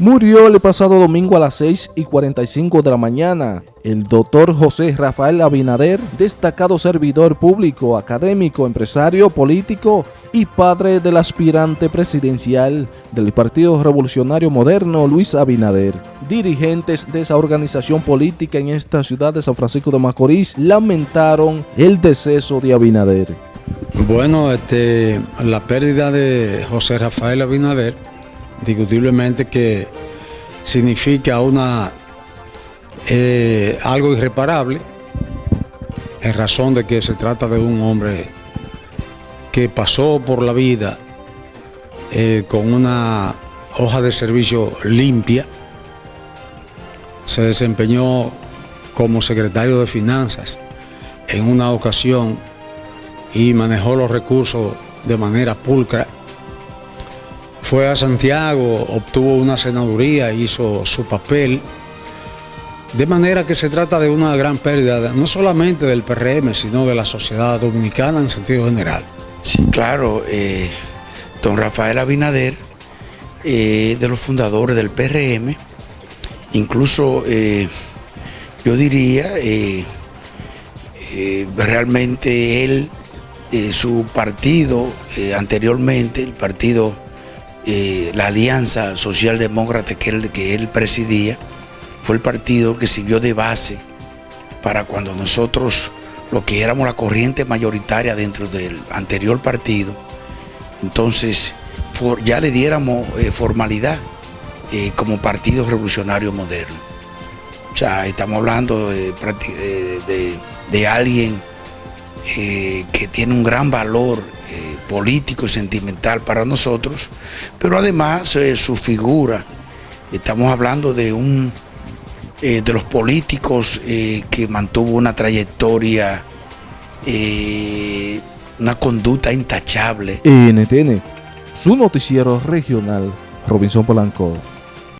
Murió el pasado domingo a las 6 y 45 de la mañana el doctor José Rafael Abinader, destacado servidor público, académico, empresario, político y padre del aspirante presidencial del Partido Revolucionario Moderno, Luis Abinader. Dirigentes de esa organización política en esta ciudad de San Francisco de Macorís lamentaron el deceso de Abinader. Bueno, este, la pérdida de José Rafael Abinader indiscutiblemente que significa eh, algo irreparable en razón de que se trata de un hombre que pasó por la vida eh, con una hoja de servicio limpia, se desempeñó como secretario de Finanzas en una ocasión y manejó los recursos de manera pulcra fue a Santiago, obtuvo una senaduría, hizo su papel. De manera que se trata de una gran pérdida, no solamente del PRM, sino de la sociedad dominicana en sentido general. Sí, claro, eh, don Rafael Abinader, eh, de los fundadores del PRM, incluso eh, yo diría, realmente él, su partido anteriormente, el partido eh, la Alianza Socialdemócrata que él, que él presidía, fue el partido que sirvió de base para cuando nosotros, lo que éramos la corriente mayoritaria dentro del anterior partido, entonces ya le diéramos eh, formalidad eh, como Partido Revolucionario Moderno. O sea, estamos hablando de, de alguien que tiene un gran valor político y sentimental para nosotros, pero además eh, su figura, estamos hablando de un eh, de los políticos eh, que mantuvo una trayectoria, una conducta intachable. NTN, su noticiero regional, Robinson Polanco.